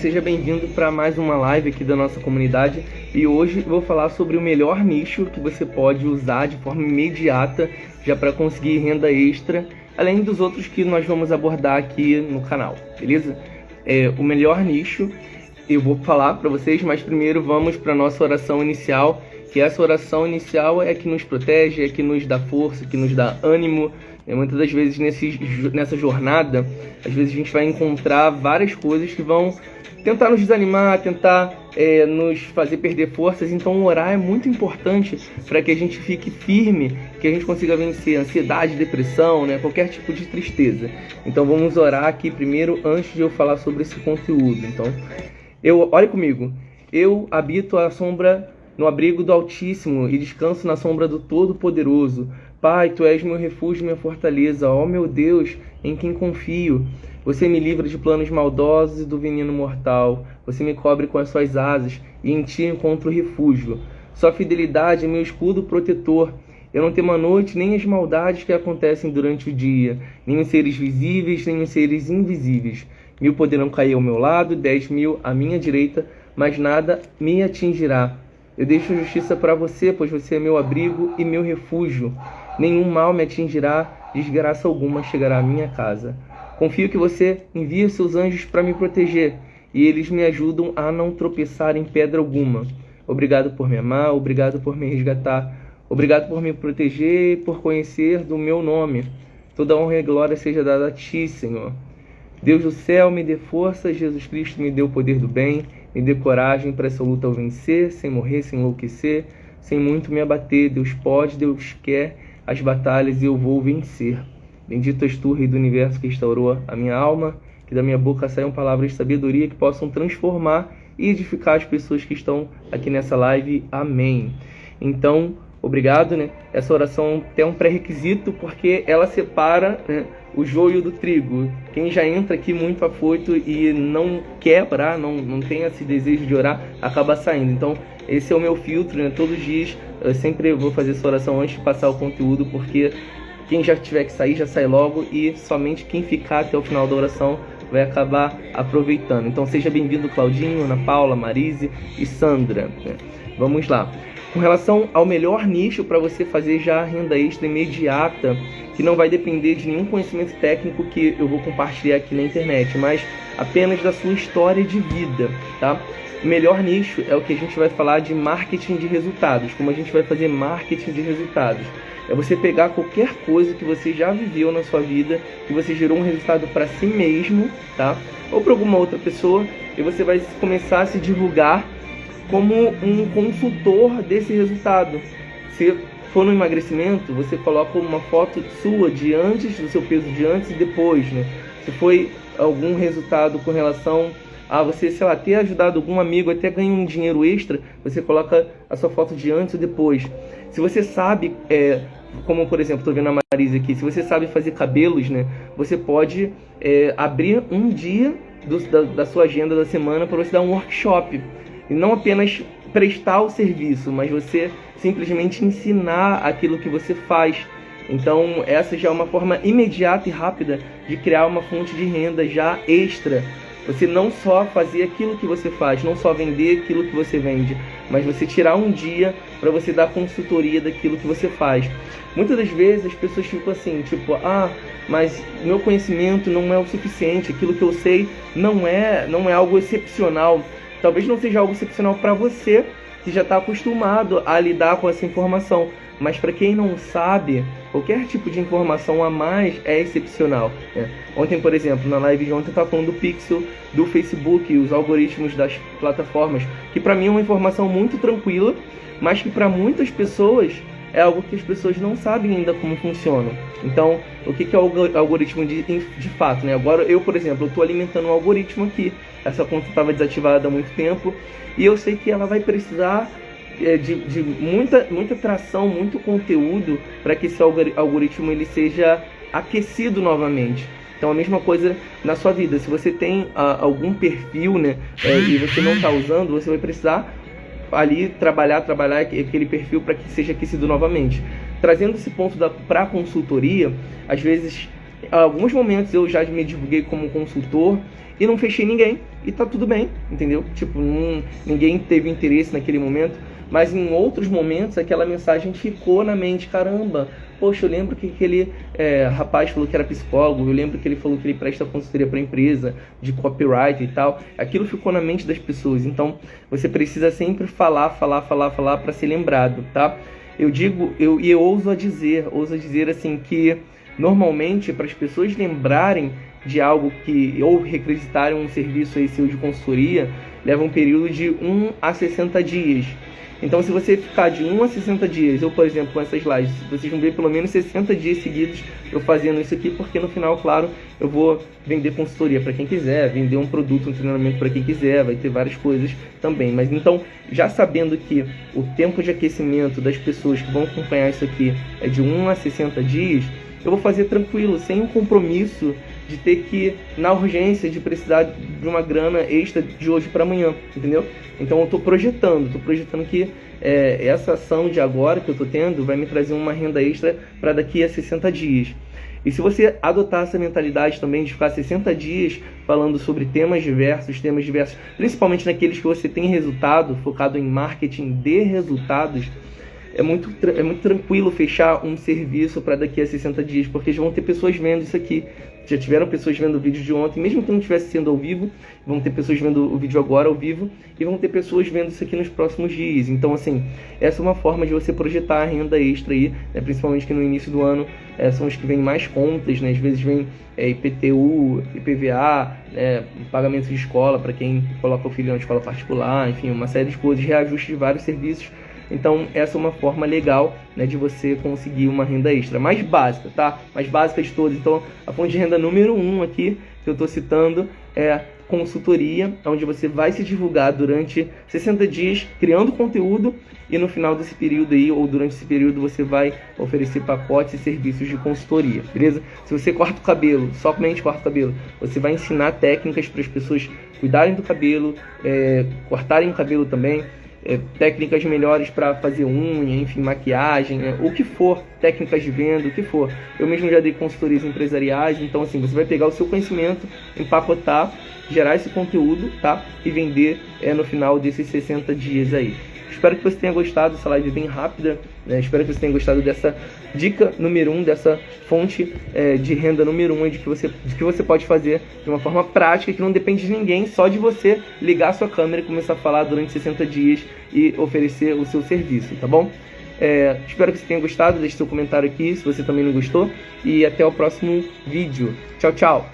Seja bem-vindo para mais uma live aqui da nossa comunidade e hoje vou falar sobre o melhor nicho que você pode usar de forma imediata já para conseguir renda extra, além dos outros que nós vamos abordar aqui no canal, beleza? É, o melhor nicho eu vou falar para vocês, mas primeiro vamos para nossa oração inicial, que essa oração inicial é que nos protege, é que nos dá força, que nos dá ânimo, e muitas das vezes nesse, nessa jornada, às vezes a gente vai encontrar várias coisas que vão tentar nos desanimar, tentar é, nos fazer perder forças. Então, orar é muito importante para que a gente fique firme, que a gente consiga vencer ansiedade, depressão, né, qualquer tipo de tristeza. Então, vamos orar aqui primeiro antes de eu falar sobre esse conteúdo. Então, eu, olhe comigo. Eu habito a sombra no abrigo do Altíssimo e descanso na sombra do Todo-Poderoso. Pai, tu és meu refúgio, minha fortaleza, ó meu Deus, em quem confio. Você me livra de planos maldosos e do veneno mortal. Você me cobre com as suas asas e em ti encontro refúgio. Sua fidelidade é meu escudo protetor. Eu não temo a noite nem as maldades que acontecem durante o dia, nem os seres visíveis, nem os seres invisíveis. Mil poderão cair ao meu lado, dez mil à minha direita, mas nada me atingirá. Eu deixo justiça para você, pois você é meu abrigo e meu refúgio. Nenhum mal me atingirá, desgraça alguma chegará à minha casa. Confio que você envia seus anjos para me proteger, e eles me ajudam a não tropeçar em pedra alguma. Obrigado por me amar, obrigado por me resgatar, obrigado por me proteger e por conhecer do meu nome. Toda honra e glória seja dada a ti, Senhor. Deus do céu, me dê força, Jesus Cristo me dê o poder do bem, me dê coragem para essa luta ao vencer, sem morrer, sem enlouquecer, sem muito me abater. Deus pode, Deus quer as batalhas e eu vou vencer. Bendito és tu, Rei do Universo, que restaurou a minha alma, que da minha boca saiam palavras de sabedoria que possam transformar e edificar as pessoas que estão aqui nessa live. Amém. Então, obrigado, né? Essa oração tem um pré-requisito porque ela separa né, o joio do trigo. Quem já entra aqui muito afoito e não quer orar, não, não tem esse desejo de orar, acaba saindo. Então, esse é o meu filtro, né? Todos os dias eu sempre vou fazer essa oração antes de passar o conteúdo, porque quem já tiver que sair, já sai logo e somente quem ficar até o final da oração vai acabar aproveitando. Então seja bem-vindo Claudinho, Ana Paula, Marise e Sandra. Né? Vamos lá. Com relação ao melhor nicho para você fazer já renda extra imediata, que não vai depender de nenhum conhecimento técnico que eu vou compartilhar aqui na internet, mas apenas da sua história de vida, tá? O melhor nicho é o que a gente vai falar de marketing de resultados, como a gente vai fazer marketing de resultados. É você pegar qualquer coisa que você já viveu na sua vida, que você gerou um resultado para si mesmo, tá? Ou para alguma outra pessoa, e você vai começar a se divulgar como um consultor desse resultado. Se for no emagrecimento, você coloca uma foto sua de antes, do seu peso de antes e depois, né? Se foi algum resultado com relação a você, sei lá, ter ajudado algum amigo, até ganhar um dinheiro extra, você coloca a sua foto de antes e depois. Se você sabe, é, como por exemplo, estou vendo a Marisa aqui, se você sabe fazer cabelos, né, você pode é, abrir um dia do, da, da sua agenda da semana para você dar um workshop. E não apenas prestar o serviço, mas você simplesmente ensinar aquilo que você faz. Então, essa já é uma forma imediata e rápida de criar uma fonte de renda já extra você não só fazer aquilo que você faz, não só vender aquilo que você vende, mas você tirar um dia para você dar consultoria daquilo que você faz. Muitas das vezes as pessoas ficam assim, tipo, ah, mas meu conhecimento não é o suficiente, aquilo que eu sei não é, não é algo excepcional. Talvez não seja algo excepcional para você que já está acostumado a lidar com essa informação, mas para quem não sabe, qualquer tipo de informação a mais é excepcional. Né? Ontem, por exemplo, na live de ontem eu estava falando do pixel do Facebook os algoritmos das plataformas, que para mim é uma informação muito tranquila, mas que para muitas pessoas é algo que as pessoas não sabem ainda como funciona. Então, o que é o algoritmo de, de fato? Né? Agora, eu, por exemplo, estou alimentando um algoritmo aqui. Essa conta estava desativada há muito tempo e eu sei que ela vai precisar é, de, de muita, muita tração, muito conteúdo para que esse algoritmo ele seja aquecido novamente. Então a mesma coisa na sua vida. Se você tem uh, algum perfil, né, é, e você não está usando, você vai precisar ali trabalhar, trabalhar aquele perfil para que seja aquecido novamente. Trazendo esse ponto para a consultoria, às vezes, alguns momentos eu já me divulguei como consultor e não fechei ninguém e tá tudo bem, entendeu? Tipo, não, ninguém teve interesse naquele momento, mas em outros momentos aquela mensagem ficou na mente, caramba, poxa, eu lembro que aquele é, rapaz falou que era psicólogo, eu lembro que ele falou que ele presta consultoria para empresa, de copyright e tal. Aquilo ficou na mente das pessoas, então você precisa sempre falar, falar, falar, falar para ser lembrado, tá? Eu digo, eu, e eu ouso a dizer, ouso a dizer assim que normalmente para as pessoas lembrarem de algo que ou requisitarem um serviço aí seu de consultoria, leva um período de 1 a 60 dias. Então, se você ficar de 1 a 60 dias, eu, por exemplo, com essas lives, vocês vão ver pelo menos 60 dias seguidos eu fazendo isso aqui, porque no final, claro, eu vou vender consultoria para quem quiser, vender um produto, um treinamento para quem quiser, vai ter várias coisas também. Mas então, já sabendo que o tempo de aquecimento das pessoas que vão acompanhar isso aqui é de 1 a 60 dias, eu vou fazer tranquilo, sem um compromisso de ter que, na urgência, de precisar de uma grana extra de hoje para amanhã, entendeu? Então eu estou projetando, estou projetando que é, essa ação de agora que eu estou tendo vai me trazer uma renda extra para daqui a 60 dias. E se você adotar essa mentalidade também de ficar 60 dias falando sobre temas diversos, temas diversos, principalmente naqueles que você tem resultado, focado em marketing de resultados, é muito, é muito tranquilo fechar um serviço para daqui a 60 dias, porque já vão ter pessoas vendo isso aqui. Já tiveram pessoas vendo o vídeo de ontem, mesmo que não estivesse sendo ao vivo, vão ter pessoas vendo o vídeo agora ao vivo e vão ter pessoas vendo isso aqui nos próximos dias. Então, assim, essa é uma forma de você projetar a renda extra aí, né? principalmente que no início do ano é, são os que vêm mais contas, né? Às vezes vem é, IPTU, IPVA, é, pagamento de escola para quem coloca o filho na escola particular, enfim, uma série de coisas, reajuste de vários serviços então, essa é uma forma legal né, de você conseguir uma renda extra. Mais básica, tá? Mais básica de todas. Então, a fonte de renda número um aqui, que eu estou citando, é consultoria, onde você vai se divulgar durante 60 dias criando conteúdo e no final desse período aí, ou durante esse período, você vai oferecer pacotes e serviços de consultoria, beleza? Se você corta o cabelo, somente corta o cabelo, você vai ensinar técnicas para as pessoas cuidarem do cabelo, é, cortarem o cabelo também, é, técnicas melhores para fazer unha, enfim, maquiagem, né? o que for, técnicas de venda, o que for. Eu mesmo já dei consultorias empresariais, então assim, você vai pegar o seu conhecimento, empacotar, gerar esse conteúdo, tá? E vender é, no final desses 60 dias aí. Espero que você tenha gostado dessa live bem rápida. Né? Espero que você tenha gostado dessa dica número um, dessa fonte é, de renda número um, de que, você, de que você pode fazer de uma forma prática, que não depende de ninguém, só de você ligar a sua câmera e começar a falar durante 60 dias e oferecer o seu serviço, tá bom? É, espero que você tenha gostado. Deixe seu comentário aqui se você também não gostou. E até o próximo vídeo. Tchau, tchau!